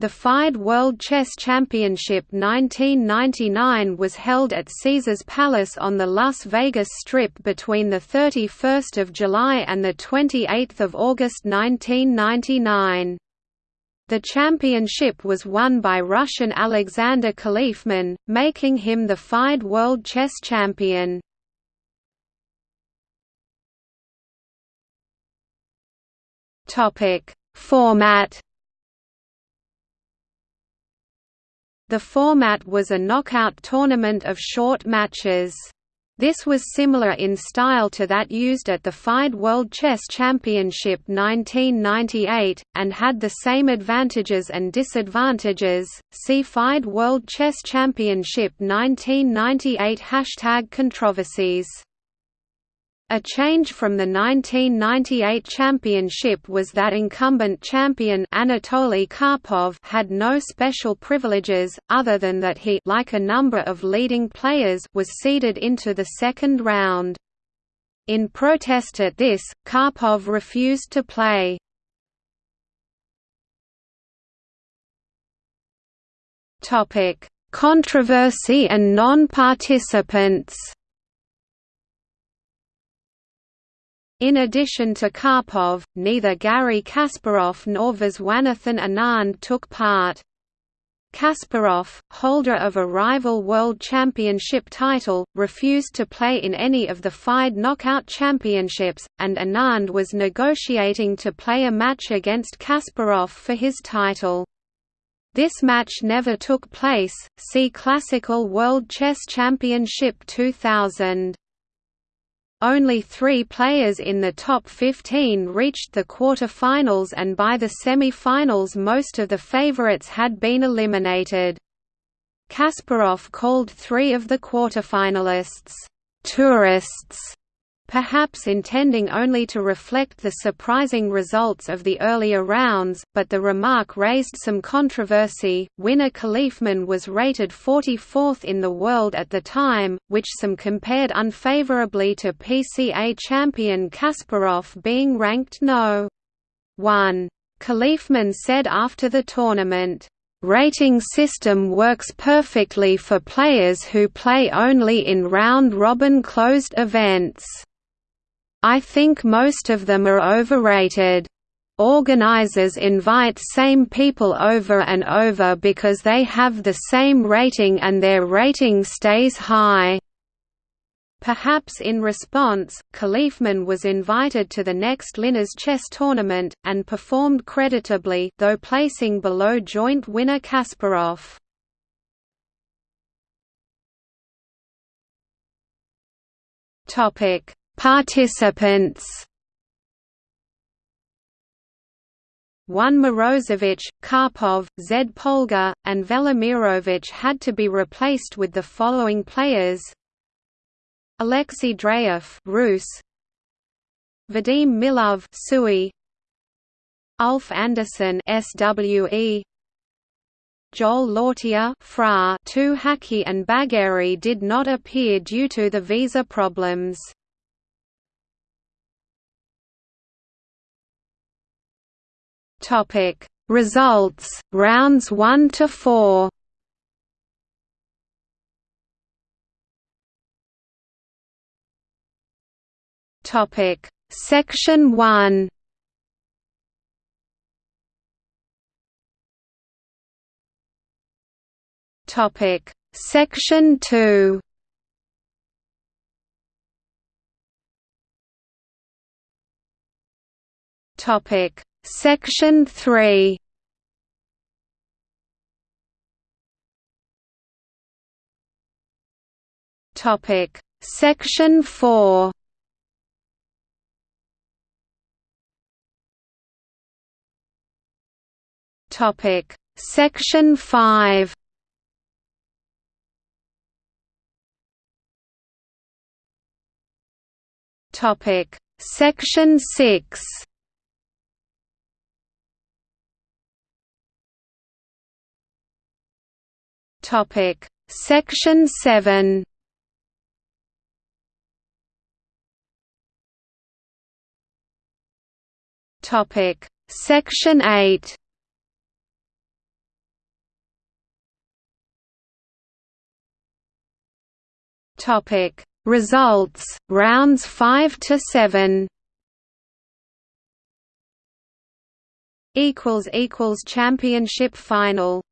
The FIDE World Chess Championship 1999 was held at Caesars Palace on the Las Vegas Strip between 31 July and 28 August 1999. The championship was won by Russian Alexander Khalifman, making him the FIDE World Chess Champion. Format The format was a knockout tournament of short matches. This was similar in style to that used at the FIDE World Chess Championship 1998, and had the same advantages and disadvantages. See FIDE World Chess Championship 1998 Hashtag controversies a change from the 1998 championship was that incumbent champion Anatoly Karpov had no special privileges, other than that he like a number of leading players was seeded into the second round. In protest at this, Karpov refused to play. Controversy and non-participants In addition to Karpov, neither Garry Kasparov nor Viswanathan Anand took part. Kasparov, holder of a rival World Championship title, refused to play in any of the FIDE Knockout Championships, and Anand was negotiating to play a match against Kasparov for his title. This match never took place. See Classical World Chess Championship 2000. Only three players in the top 15 reached the quarter-finals and by the semi-finals most of the favorites had been eliminated. Kasparov called three of the quarterfinalists, "...tourists", perhaps intending only to reflect the surprising results of the earlier rounds, but the remark raised some controversy. Winner Khalifman was rated 44th in the world at the time, which some compared unfavorably to PCA champion Kasparov being ranked no. 1. Khalifman said after the tournament, rating system works perfectly for players who play only in round-robin closed events. I think most of them are overrated. Organizers invite same people over and over because they have the same rating and their rating stays high. Perhaps in response, Khalifman was invited to the next Linares chess tournament, and performed creditably though placing below joint winner Kasparov. Topic Participants. One Morozevich, Karpov, Zed Polgar, and Velimirovich had to be replaced with the following players: Alexei Dreyev, Rus; Vadim Milov, Sui; Ulf Andersson, SWE; Joel Lautier, Fra. Two Haki and Bagheri did not appear due to the visa problems. Topic. Results rounds 1 to 4 Topic. Section 1 Topic. Section 2 Topic Section 3 Topic. Section 4 Topic. Section 5 Topic. Section 6 Topic. Section seven. Topic. Section eight. Topic. Results rounds five to seven. Equals equals championship final.